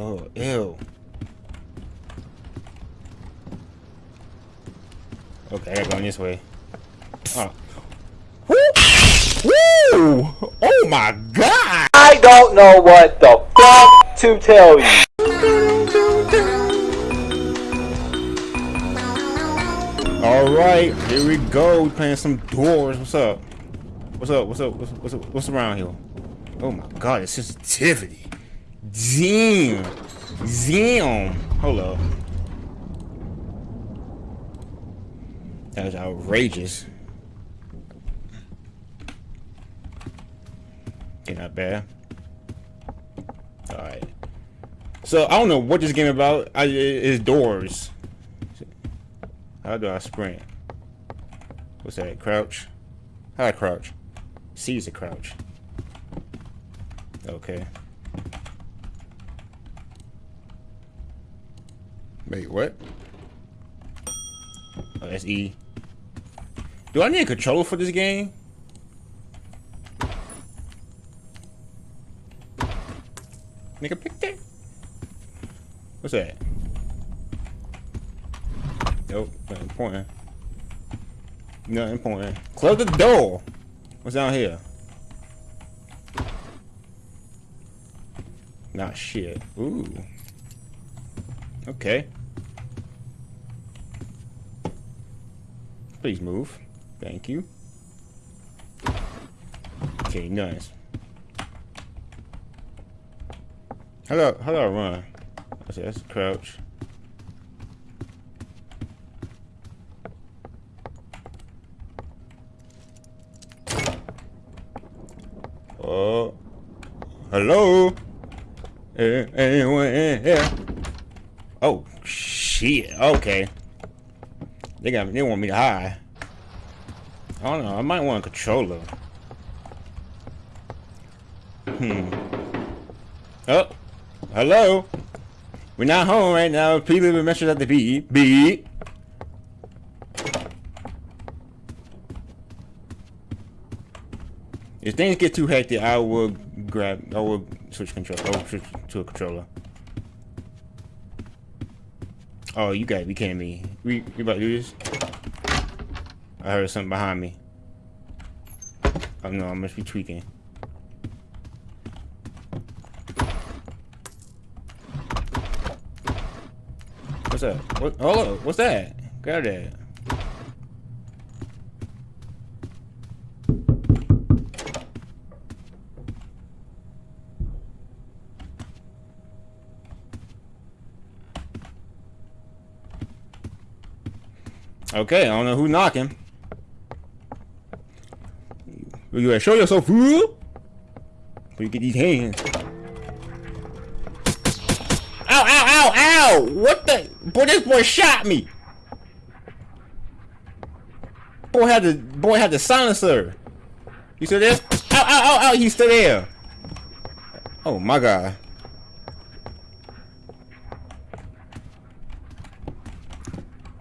Oh, ew. Okay, I gotta go in this way. Oh. Woo! Woo! Oh my god! I don't know what the fuck to tell you. Alright, here we go. We playing some doors. What's up? What's up? What's up? What's, what's, what's around here? Oh my god, the sensitivity. Damn. Damn. Hold up. That was outrageous. Okay, not bad. Alright. So, I don't know what this game about. I, it's doors. How do I sprint? What's that? Crouch? How do I crouch? C is a crouch. Okay. Wait, what? Oh, that's E. Do I need a controller for this game? Nigga, pick that. What's that? Nope, not important. Not important. Close the door. What's down here? Not shit. Ooh. Okay. Please move. Thank you. Okay, nice. Hello, hello, run? That's, that's crouch. Oh. Hello? Anyone here? Oh, shit. Okay. They got they want me to hide. I don't know. I might want a controller. Hmm. Oh. Hello? We're not home right now. Please leave a message at the beep. Beep. If things get too hectic, I will grab, I will switch control, I will switch to a controller. Oh, you gotta be kidding me. We, we about to do this? I heard something behind me. Oh no, I must be tweaking. What's that? What? Up, what's that? Grab that. Okay, I don't know who's knocking. You show yourself, fool! But you get these hands. Ow, ow, ow, ow! What the? Boy, this boy shot me! Boy had the boy had the silencer. You still there? Ow, ow, ow, ow! He's still there. Oh my god.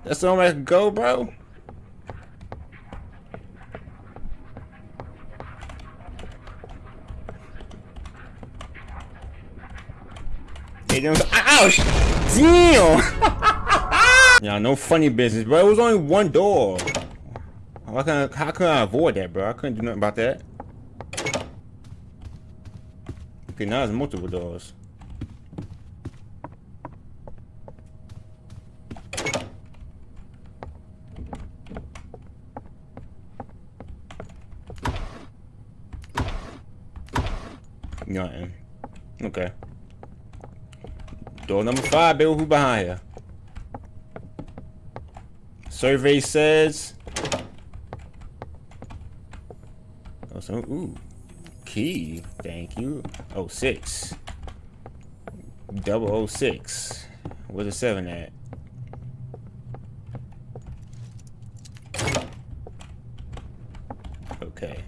That's the only way I can go, bro. Hey, them, ah, ouch! Damn! yeah, no funny business, bro. It was only one door. How can I, how can I avoid that, bro? I couldn't do nothing about that. Okay, now there's multiple doors. Nothing. Okay. Door number five, Bill. Who behind here? Survey says. Oh, so, ooh. Key. Thank you. Oh, six. Double oh six. Where's the seven at? Okay.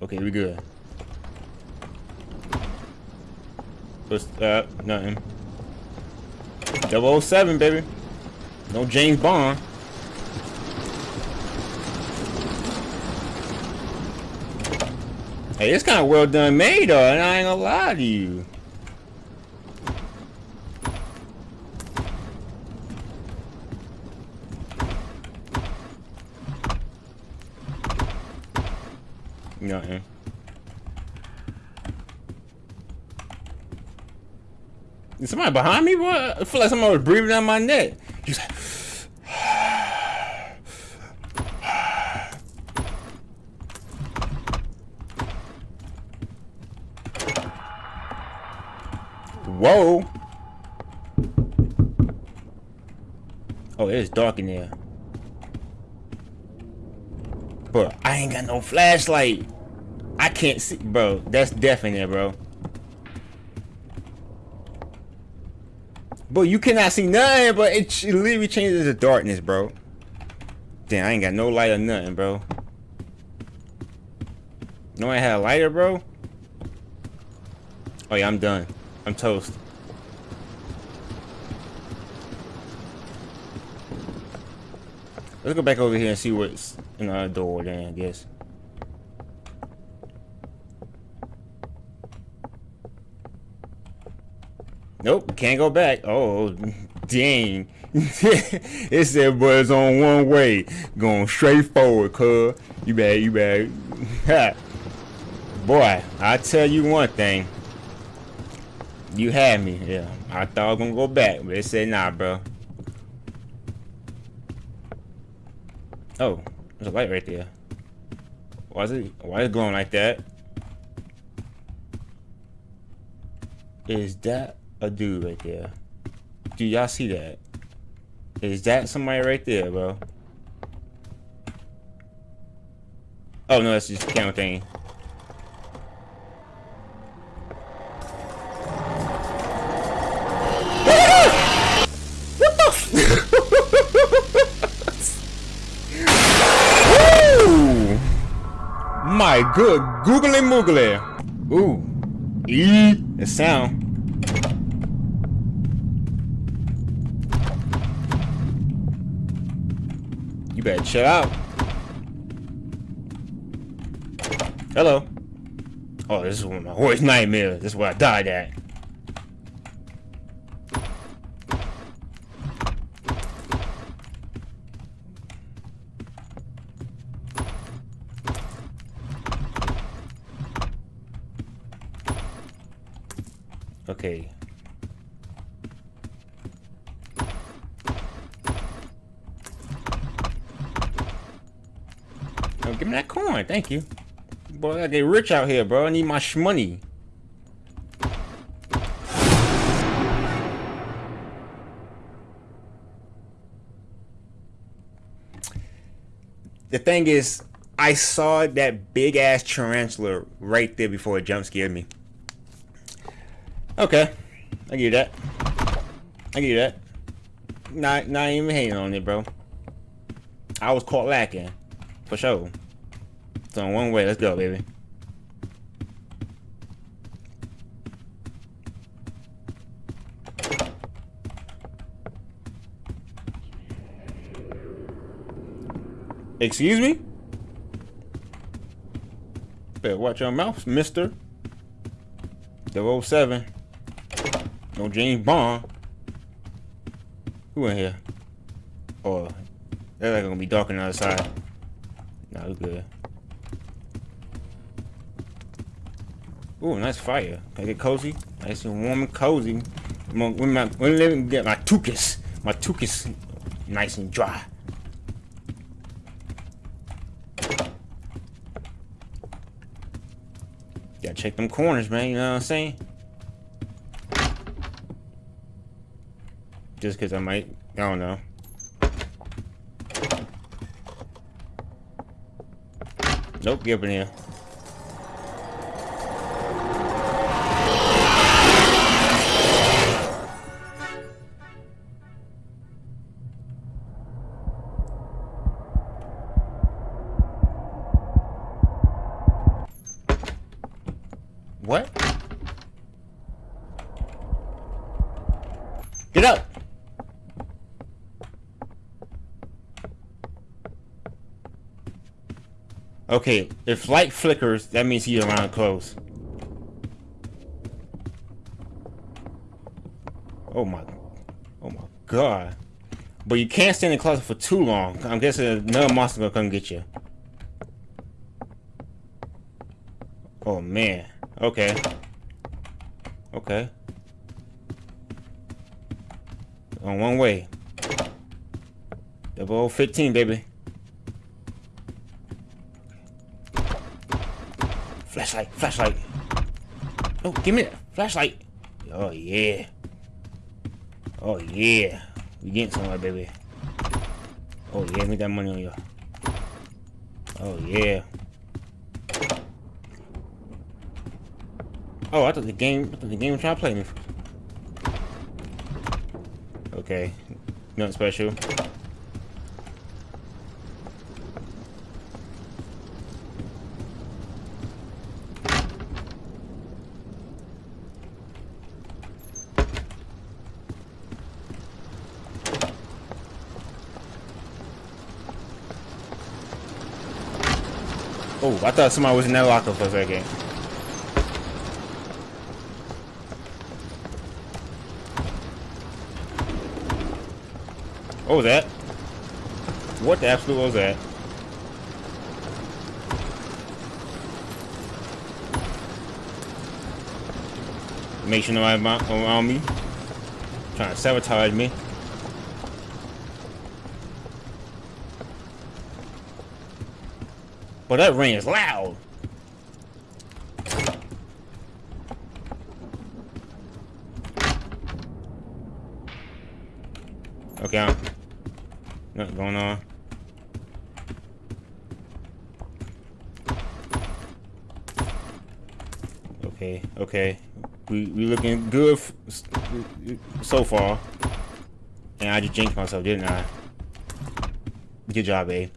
Okay, we good. What's that, nothing. 007, baby. No James Bond. Hey, it's kind of well done made, though, and I ain't gonna lie to you. Nothing. Somebody behind me, boy? I feel like somebody was breathing down my neck. He's like, Whoa. Oh, it's dark in there. Bro, I ain't got no flashlight. I can't see, bro. That's death in there, bro. Bro, you cannot see nothing, but it, it literally changes to darkness, bro. Damn, I ain't got no light or nothing, bro. No, I had a lighter, bro. Oh yeah, I'm done. I'm toast. Let's go back over here and see what's in the door then, I guess. Nope, can't go back. Oh, dang. it said, but it's on one way. Going straight forward, cuz. You bad, you bad. Boy, I tell you one thing. You had me, yeah. I thought I was gonna go back, but it said nah, bro. Oh, there's a light right there. Why is it why is it glowing like that? Is that a dude right there? Do y'all see that? Is that somebody right there, bro? Oh no, that's just camera thing. my good googly moogly. Ooh. E the sound. You better chill out. Hello. Oh, this is one of my worst nightmares. This is where I died at. Okay. Oh, give me that coin. Thank you. Boy, I get rich out here, bro. I need my shmoney. The thing is, I saw that big ass tarantula right there before it jump scared me. Okay. I give you that. I give you that. Not not even hating on it, bro. I was caught lacking. For sure. So one way, let's go, baby. Excuse me? Better watch your mouth, mister. 007. No James Bond. Who in here? Oh, they're like gonna be dark on the other side. Nah, we good. Ooh, nice fire. Can I get cozy? Nice and warm and cozy. When, my, when let me get my tuchus. My tuchus nice and dry. Gotta check them corners, man. You know what I'm saying? Just because I might, I don't know. Nope, get up in here. What? Get up! Okay, if light flickers, that means he's around close. Oh my, oh my god. But you can't stay in the closet for too long. I'm guessing another monster gonna come get you. Oh man. Okay. Okay. On one way. Double 15, baby. Flashlight, flashlight. Oh, give me that flashlight. Oh yeah. Oh yeah. We getting somewhere, baby. Oh yeah, me that money on you. Oh yeah. Oh, I thought the game. I thought the game was trying to play me. Okay, nothing special. Oh, I thought somebody was in that locker for a second. What was that? What the absolute was that? Make sure nobody around me. Trying to sabotage me. But that ring is loud. Okay, I'm, nothing going on. Okay, okay. We we looking good so far. And I just jinxed myself, didn't I? Good job, babe.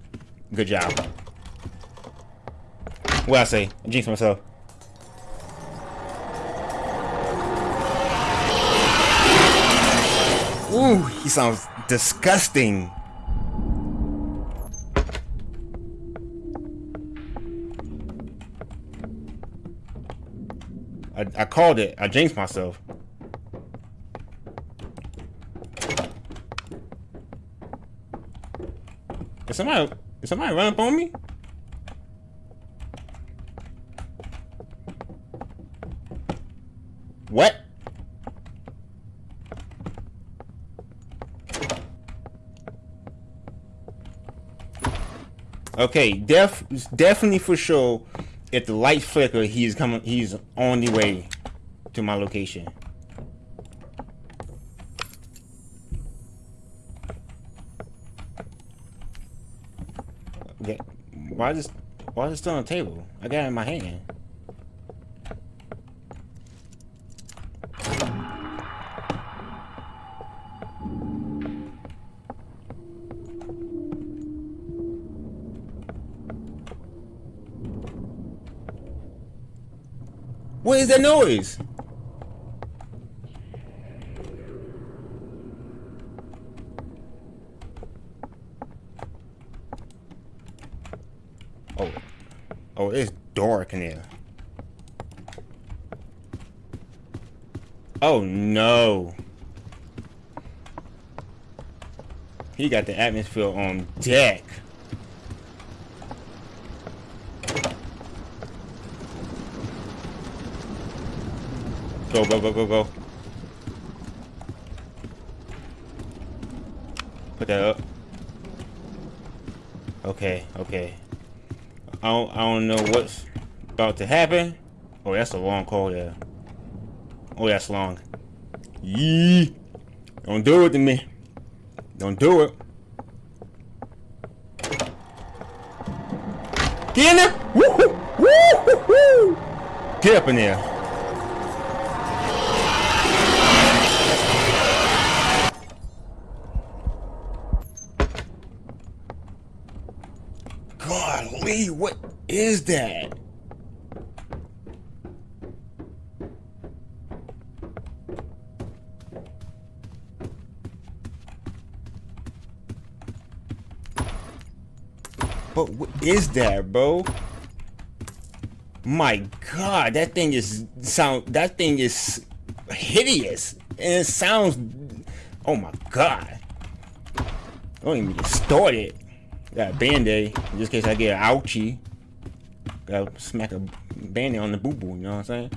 Good job. What I say? I jinxed myself. Ooh, he sounds disgusting. I, I called it. I jinxed myself. Is somebody is somebody running up on me? What? Okay, def definitely for sure. If the light flicker, he's coming. He's on the way to my location. Okay, why is this? Why is it still on the table? I got it in my hand. What is that noise? Oh. Oh, it's dark in here. Oh no. He got the atmosphere on deck. Go, go, go, go, go. Put that up. Okay, okay. I don't, I don't know what's about to happen. Oh, that's a long call there. Oh, that's long. Yee. Don't do it to me. Don't do it. Get in there. Woo-hoo. Woo-hoo. Get up in there. Golly, what is that? But what is that, bro? My god, that thing is sound that thing is hideous. And it sounds oh my god. I Don't even get started. Got a band-aid, in this case I get an ouchie. Gotta smack a band-aid on the boo boo. You know what I'm saying?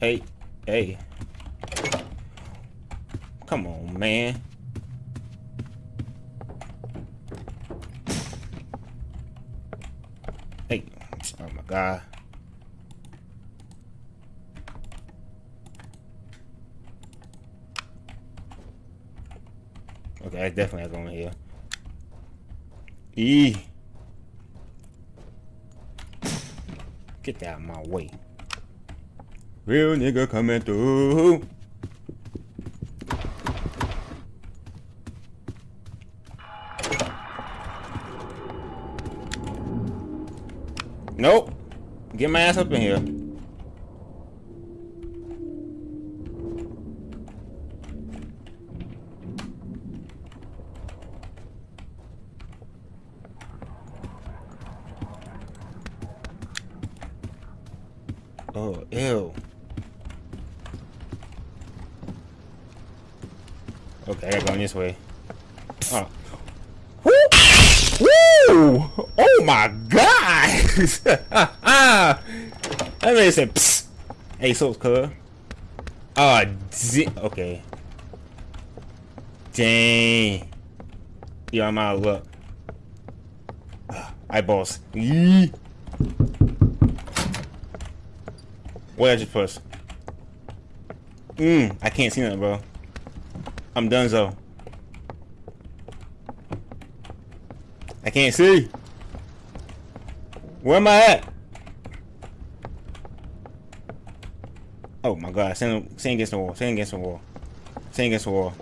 Hey, hey. Come on, man. Hey, oh my god. Okay, I definitely going here. E. Get that out of my way. Real nigga coming through. Nope. Get my ass up in here. Oh, ew. Okay, I gotta go this way. Oh. Woo! Oh my god! that man said, Psst. Hey, so cuz. Ah, uh, okay. Dang. Yeah, I'm out of luck. Eyeballs. Yee. What I just push? Mmm, I can't see nothing, bro. I'm done, so. I can't see. Where am I at? Oh my god, stand, stand against the wall, stand against the wall. Stand against the wall.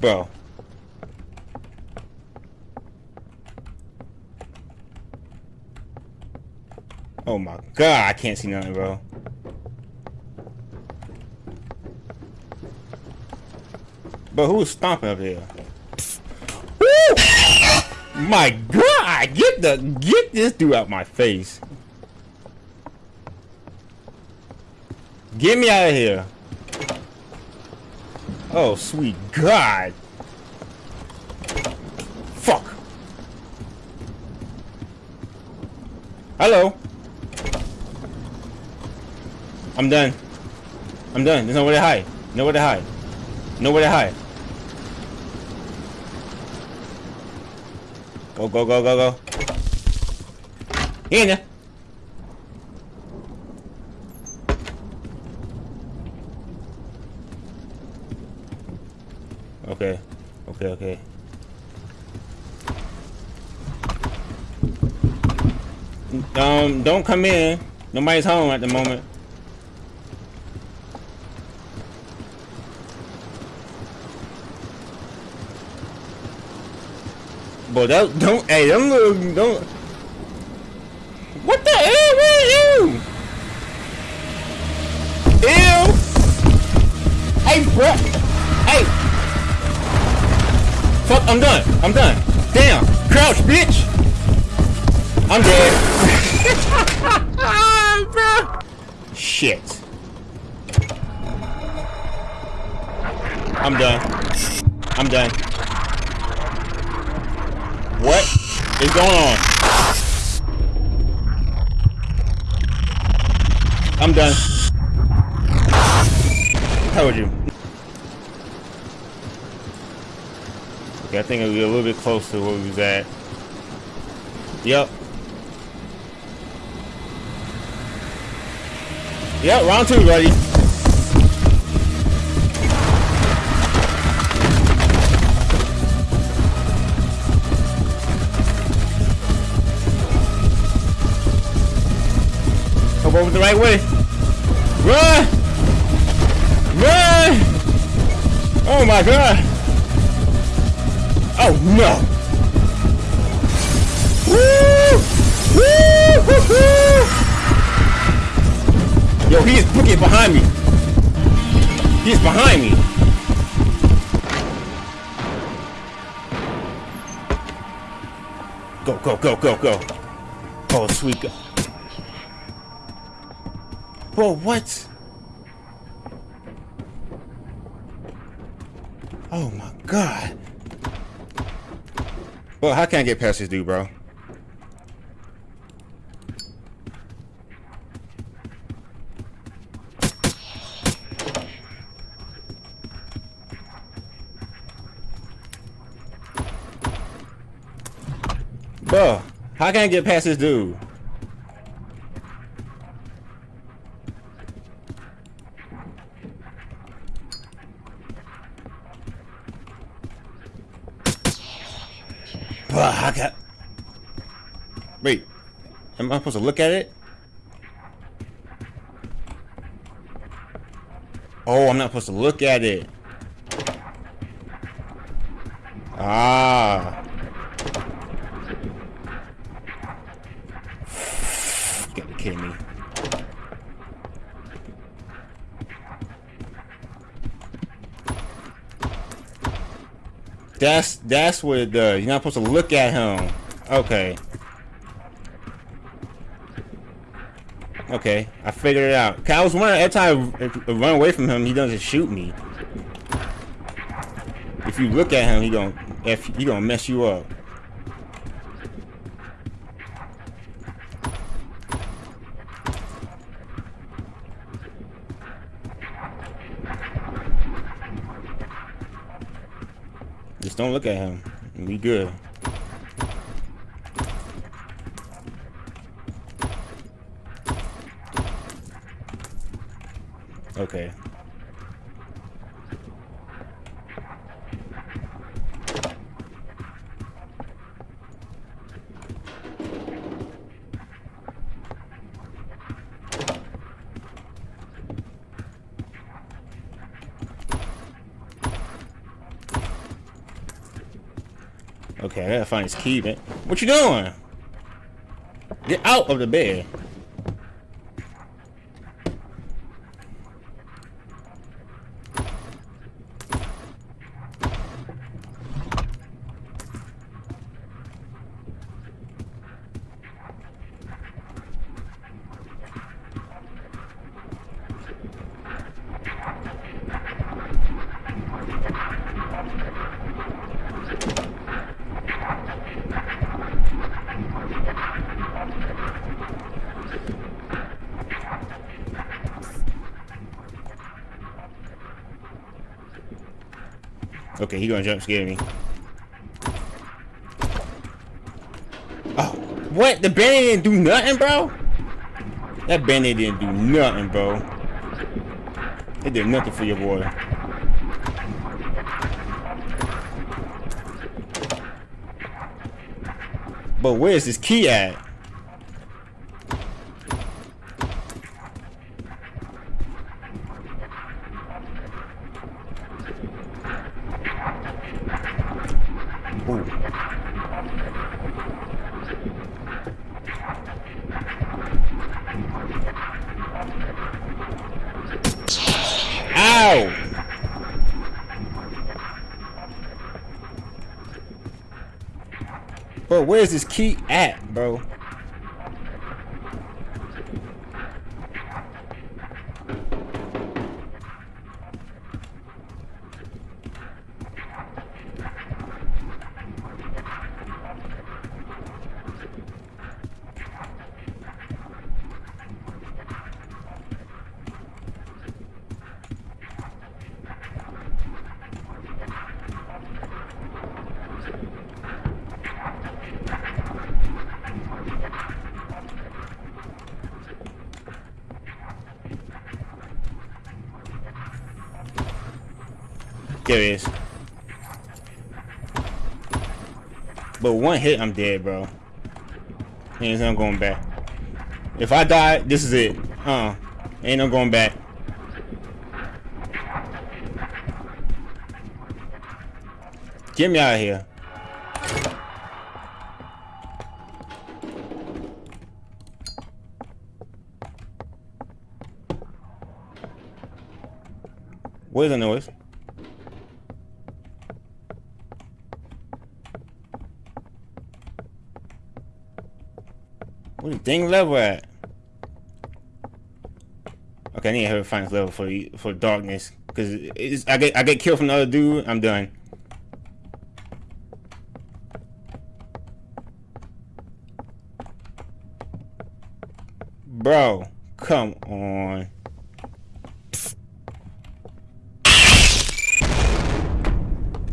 Bro. Oh my god, I can't see nothing, bro. But who's stomping up here? My god, get the get this dude out my face. Get me out of here. Oh, sweet god. Fuck. Hello. I'm done. I'm done. There's nowhere to hide. Nowhere to hide. Nowhere to hide. Go, go, go, go, go. In there. Okay. Okay, okay. Um, don't come in. Nobody's home at the moment. But that don't hey don't look don't. What the hell where are you? Ew. Hey bro. Hey. Fuck I'm done I'm done. Damn crouch bitch. I'm dead. Bro. Shit. I'm done. I'm done what is going on? I'm done. How would you? Okay, I think it'll be a little bit close to where we was at. Yep. Yep, round two, buddy. Over the right way. Run! Run! Oh my god! Oh no! Woo! Woo! Woo! Woo! Yo, he's booking behind me. He's behind me. Go, go, go, go, go. Oh, sweet Bro, what? Oh my god. Well, how can I get past this dude, bro? Bro, how can I get past this dude? Bro, I got... Wait, am I supposed to look at it? Oh, I'm not supposed to look at it. Ah. Gotta kidding me. That's that's what it does. You're not supposed to look at him. Okay. Okay, I figured it out. I was wondering every time I run away from him, he doesn't shoot me. If you look at him, he gonna if he gonna mess you up. Just don't look at him. Be good. Okay. Okay, I gotta find his key, man. What you doing? Get out of the bed. Okay, he gonna jump scare me. Oh, what? The bandit didn't do nothing, bro? That bandit didn't do nothing, bro. It did nothing for your boy. But where's this key at? Ooh. Ow! Bro, where's this key at, bro? There is. But one hit, I'm dead, bro. Ain't no going back. If I die, this is it. Uh, ain't no going back. Get me out of here. Where's the noise? Dang level at? Okay, I need to have find this level for for darkness. Cause it's, I get I get killed from the other dude. I'm done. Bro, come on.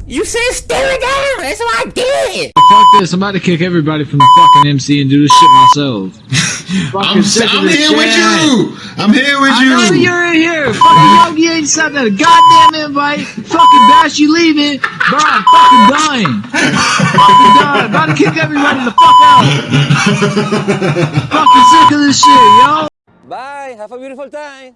You said stare it down. That's what I did. Fuck this, I'm about to kick everybody from the fucking MC and do this shit myself. I'm, sick of I'm this here with you. I'm here with I know you. you're in here. Fucking Yogi ain't sent a goddamn invite. Fucking Bash, you leaving. Bro, I'm fucking dying. fucking done. About to kick everybody the fuck out. fucking sick of this shit, yo. Bye. Have a beautiful time.